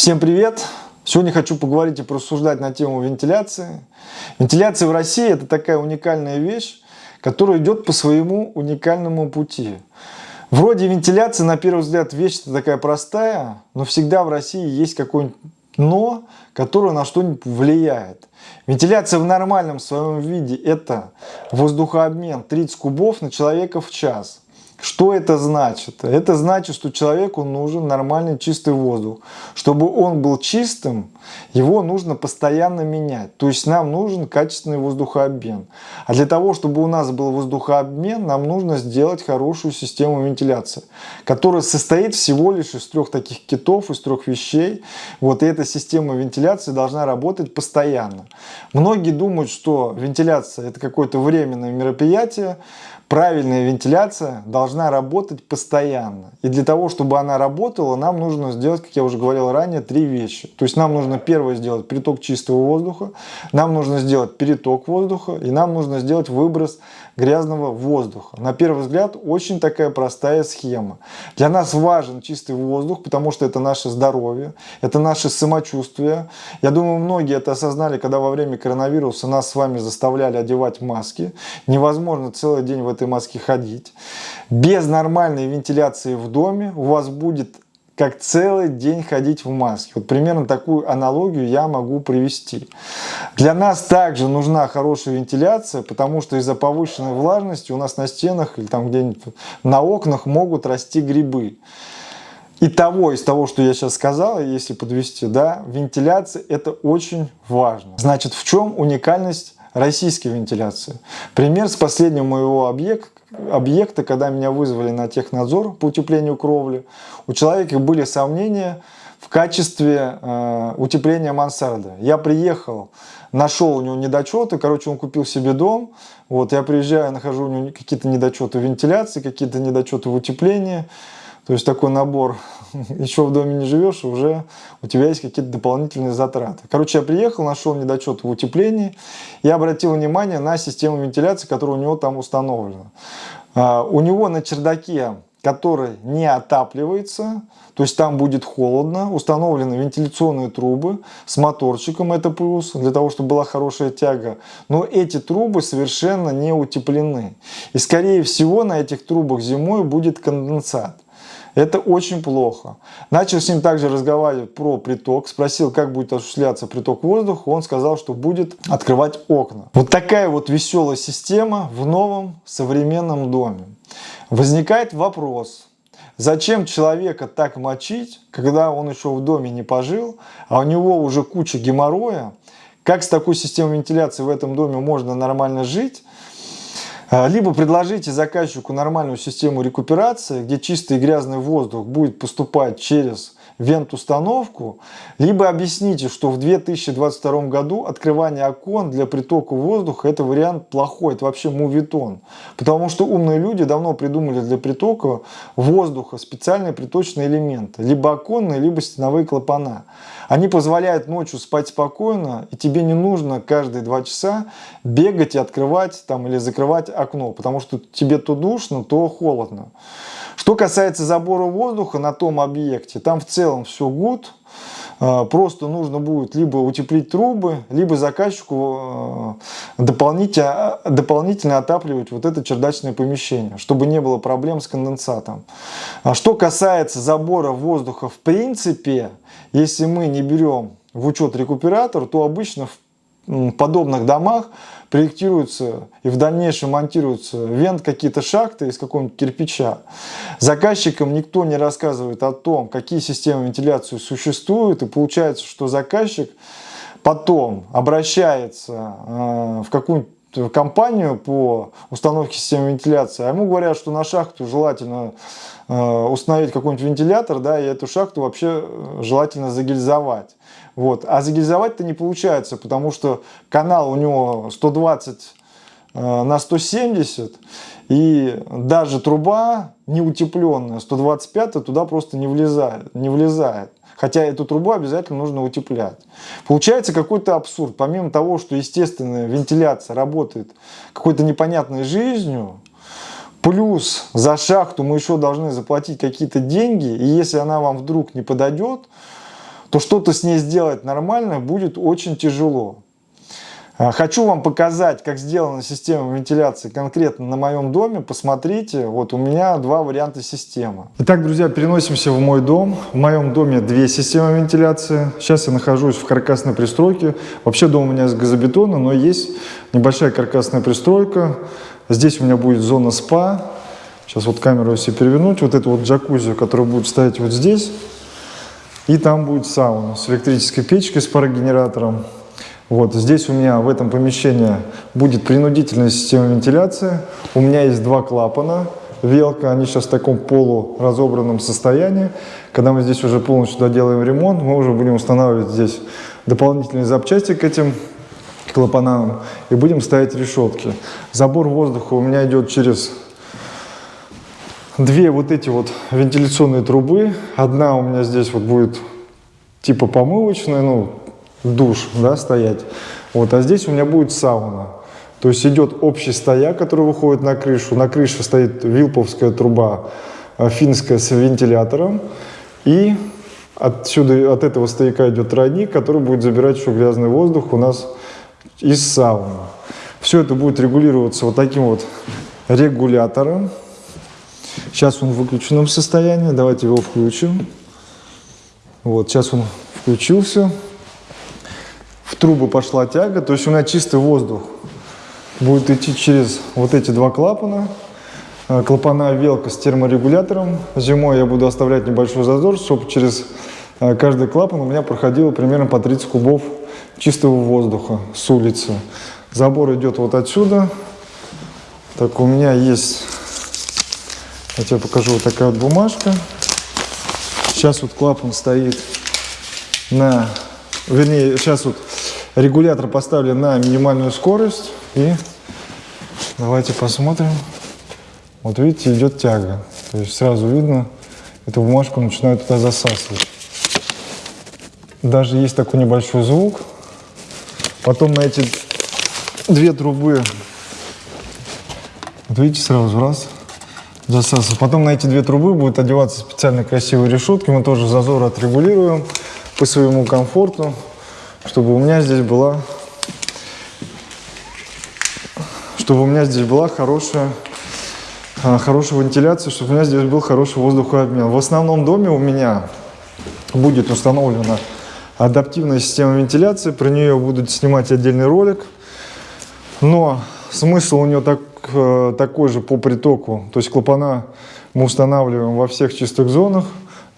Всем привет! Сегодня хочу поговорить и порассуждать на тему вентиляции. Вентиляция в России это такая уникальная вещь, которая идет по своему уникальному пути. Вроде вентиляция, на первый взгляд, вещь такая простая, но всегда в России есть какое-нибудь но, которое на что-нибудь влияет. Вентиляция в нормальном своем виде это воздухообмен 30 кубов на человека в час. Что это значит? Это значит, что человеку нужен нормальный чистый воздух. Чтобы он был чистым, его нужно постоянно менять. То есть нам нужен качественный воздухообмен. А для того, чтобы у нас был воздухообмен, нам нужно сделать хорошую систему вентиляции, которая состоит всего лишь из трех таких китов, из трех вещей. Вот и эта система вентиляции должна работать постоянно. Многие думают, что вентиляция это какое-то временное мероприятие, правильная вентиляция должна работать постоянно. И для того, чтобы она работала, нам нужно сделать, как я уже говорил ранее, три вещи. То есть нам нужно первое сделать приток чистого воздуха, нам нужно сделать переток воздуха и нам нужно сделать выброс грязного воздуха. На первый взгляд очень такая простая схема. Для нас важен чистый воздух, потому что это наше здоровье, это наше самочувствие. Я думаю, многие это осознали, когда во время коронавируса нас с вами заставляли одевать маски. Невозможно целый день в этом этой маске ходить. Без нормальной вентиляции в доме у вас будет как целый день ходить в маске. Вот примерно такую аналогию я могу привести. Для нас также нужна хорошая вентиляция, потому что из-за повышенной влажности у нас на стенах или там где-нибудь на окнах могут расти грибы. И того, из того, что я сейчас сказал, если подвести, да, вентиляция это очень важно. Значит, в чем уникальность российской вентиляции. Пример с последнего моего объекта, объекта, когда меня вызвали на технадзор по утеплению кровли. У человека были сомнения в качестве э, утепления мансарды. Я приехал, нашел у него недочеты, короче, он купил себе дом, вот, я приезжаю, нахожу у него какие-то недочеты вентиляции, какие-то недочеты в утеплении, то есть такой набор, еще в доме не живешь, уже у тебя есть какие-то дополнительные затраты. Короче, я приехал, нашел недочет в утеплении и обратил внимание на систему вентиляции, которая у него там установлена. А, у него на чердаке, который не отапливается, то есть там будет холодно, установлены вентиляционные трубы с моторчиком, это плюс, для того, чтобы была хорошая тяга. Но эти трубы совершенно не утеплены. И скорее всего на этих трубах зимой будет конденсат. Это очень плохо. Начал с ним также разговаривать про приток, спросил, как будет осуществляться приток воздуха, он сказал, что будет открывать окна. Вот такая вот веселая система в новом современном доме. Возникает вопрос, зачем человека так мочить, когда он еще в доме не пожил, а у него уже куча геморроя, как с такой системой вентиляции в этом доме можно нормально жить, либо предложите заказчику нормальную систему рекуперации, где чистый и грязный воздух будет поступать через вент-установку, либо объясните, что в 2022 году открывание окон для притока воздуха это вариант плохой, это вообще мувитон. Потому что умные люди давно придумали для притока воздуха специальные приточные элементы, либо оконные, либо стеновые клапана. Они позволяют ночью спать спокойно, и тебе не нужно каждые два часа бегать и открывать там, или закрывать окно, потому что тебе то душно, то холодно. Что касается забора воздуха на том объекте, там в целом все гуд. А, просто нужно будет либо утеплить трубы, либо заказчику а, дополнительно, дополнительно отапливать вот это чердачное помещение, чтобы не было проблем с конденсатом. А что касается забора воздуха в принципе, если мы не берем в учет рекуператор, то обычно в подобных домах проектируются и в дальнейшем монтируются вент какие-то шахты из какого-нибудь кирпича. Заказчикам никто не рассказывает о том, какие системы вентиляции существуют, и получается, что заказчик потом обращается э, в какую-нибудь компанию по установке системы вентиляции, а ему говорят, что на шахту желательно э, установить какой-нибудь вентилятор, да, и эту шахту вообще э, желательно загильзовать. Вот. А загильзовать-то не получается, потому что канал у него 120 э, на 170, и даже труба неутепленная 125 туда просто не влезает, не влезает. Хотя эту трубу обязательно нужно утеплять. Получается какой-то абсурд. Помимо того, что естественная вентиляция работает какой-то непонятной жизнью, плюс за шахту мы еще должны заплатить какие-то деньги, и если она вам вдруг не подойдет, то что-то с ней сделать нормально будет очень тяжело. А, хочу вам показать, как сделана система вентиляции конкретно на моем доме. Посмотрите, вот у меня два варианта системы. Итак, друзья, переносимся в мой дом. В моем доме две системы вентиляции. Сейчас я нахожусь в каркасной пристройке. Вообще дом у меня из газобетона, но есть небольшая каркасная пристройка. Здесь у меня будет зона спа. Сейчас вот камеру если перевернуть. Вот эту вот джакузи, которая будет стоять вот здесь. И там будет сауна с электрической печкой, с парогенератором. Вот здесь у меня в этом помещении будет принудительная система вентиляции. У меня есть два клапана, велка, они сейчас в таком полуразобранном состоянии. Когда мы здесь уже полностью доделаем ремонт, мы уже будем устанавливать здесь дополнительные запчасти к этим клапанам и будем ставить решетки. Забор воздуха у меня идет через две вот эти вот вентиляционные трубы. Одна у меня здесь вот будет типа помывочная, ну душ, да, стоять. Вот, а здесь у меня будет сауна. То есть идет общий стояк, который выходит на крышу. На крыше стоит вилповская труба э, финская с вентилятором. И отсюда, от этого стояка идет тройник, который будет забирать еще грязный воздух у нас из сауны. Все это будет регулироваться вот таким вот регулятором. Сейчас он в выключенном состоянии. Давайте его включим. Вот, сейчас он включился в трубу пошла тяга, то есть у меня чистый воздух будет идти через вот эти два клапана. Э, клапана велка с терморегулятором. Зимой я буду оставлять небольшой зазор, чтобы через э, каждый клапан у меня проходило примерно по 30 кубов чистого воздуха с улицы. Забор идет вот отсюда. Так, у меня есть, я тебе покажу, вот такая вот бумажка. Сейчас вот клапан стоит на вернее, сейчас вот регулятор поставлен на минимальную скорость. И давайте посмотрим. Вот видите, идет тяга. То есть сразу видно, эту бумажку начинают туда засасывать. Даже есть такой небольшой звук. Потом на эти две трубы, вот видите, сразу раз, засасывает. Потом на эти две трубы будет одеваться специально красивые решетки. Мы тоже зазор отрегулируем по своему комфорту, чтобы у меня здесь была, чтобы у меня здесь была хорошая, а, хорошая вентиляция, чтобы у меня здесь был хороший воздухообмен. В основном доме у меня будет установлена адаптивная система вентиляции, про нее будут снимать отдельный ролик, но смысл у нее так, э, такой же по притоку, то есть клапана мы устанавливаем во всех чистых зонах,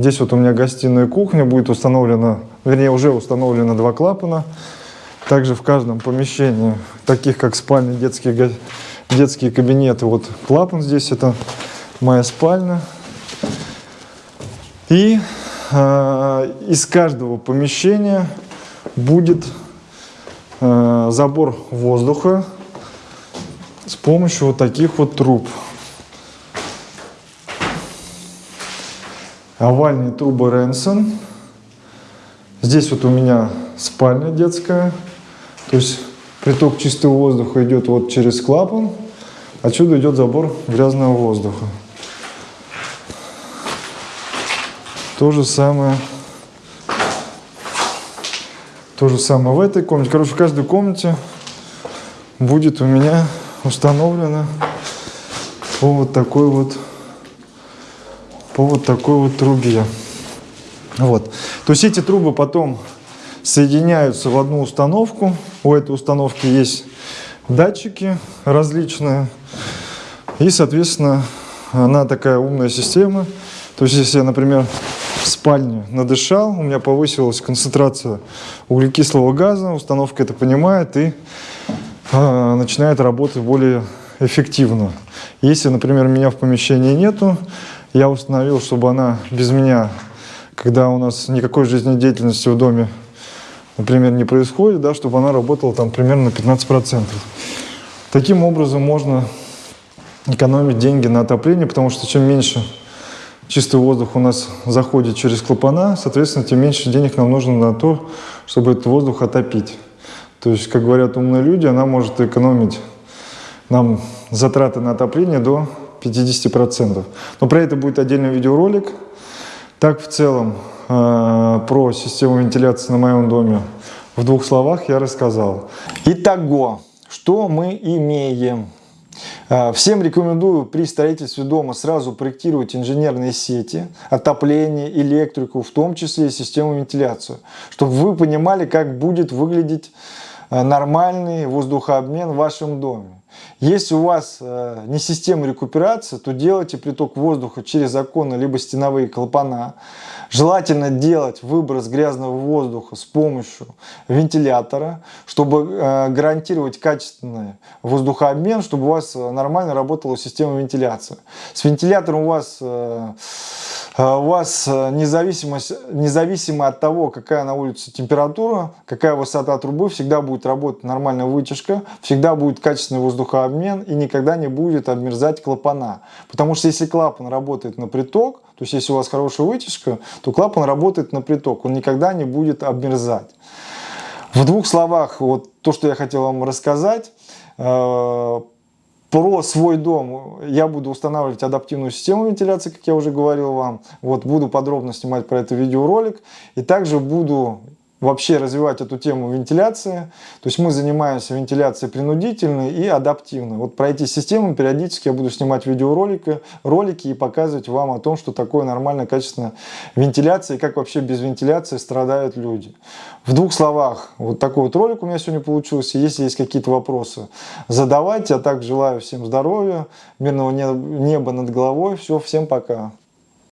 Здесь вот у меня гостиная кухня, будет установлена, вернее уже установлено два клапана. Также в каждом помещении, таких как спальни, детские, детские кабинеты, вот клапан здесь, это моя спальня. И э, из каждого помещения будет э, забор воздуха с помощью вот таких вот труб. овальные трубы Ренсон. Здесь вот у меня спальня детская. То есть приток чистого воздуха идет вот через клапан. Отсюда идет забор грязного воздуха. То же самое. То же самое в этой комнате. Короче, в каждой комнате будет у меня установлено вот такой вот по вот такой вот трубе. Вот. То есть эти трубы потом соединяются в одну установку. У этой установки есть датчики различные. И, соответственно, она такая умная система. То есть, если я, например, в спальне надышал, у меня повысилась концентрация углекислого газа, установка это понимает и э, начинает работать более эффективно. Если, например, меня в помещении нету, я установил, чтобы она без меня, когда у нас никакой жизнедеятельности в доме, например, не происходит, да, чтобы она работала там примерно на 15%. Таким образом можно экономить деньги на отопление, потому что чем меньше чистый воздух у нас заходит через клапана, соответственно, тем меньше денег нам нужно на то, чтобы этот воздух отопить. То есть, как говорят умные люди, она может экономить нам затраты на отопление до 50%. Но про это будет отдельный видеоролик. Так, в целом, э, про систему вентиляции на моем доме в двух словах я рассказал. Итого, что мы имеем? Э, всем рекомендую при строительстве дома сразу проектировать инженерные сети, отопление, электрику, в том числе и систему вентиляции, чтобы вы понимали, как будет выглядеть нормальный воздухообмен в вашем доме. Если у вас э, не система рекуперации, то делайте приток воздуха через окна либо стеновые клапана. Желательно делать выброс грязного воздуха с помощью вентилятора, чтобы э, гарантировать качественный воздухообмен, чтобы у вас нормально работала система вентиляции. С вентилятором у вас э, у вас э, независимость, независимо от того, какая на улице температура, какая высота трубы, всегда будет работать нормальная вытяжка, всегда будет качественный воздухообмен и никогда не будет обмерзать клапана. Потому что если клапан работает на приток, то есть если у вас хорошая вытяжка, то клапан работает на приток, он никогда не будет обмерзать. В двух словах, вот то, что я хотел вам рассказать, э, про свой дом я буду устанавливать адаптивную систему вентиляции, как я уже говорил вам. Вот буду подробно снимать про это видеоролик. И также буду вообще развивать эту тему вентиляции. То есть мы занимаемся вентиляцией принудительной и адаптивной. Вот про эти системы периодически я буду снимать видеоролики ролики и показывать вам о том, что такое нормальная качественная вентиляция и как вообще без вентиляции страдают люди. В двух словах, вот такой вот ролик у меня сегодня получился. Если есть какие-то вопросы, задавайте. А так желаю всем здоровья, мирного неба над головой. Все, всем пока.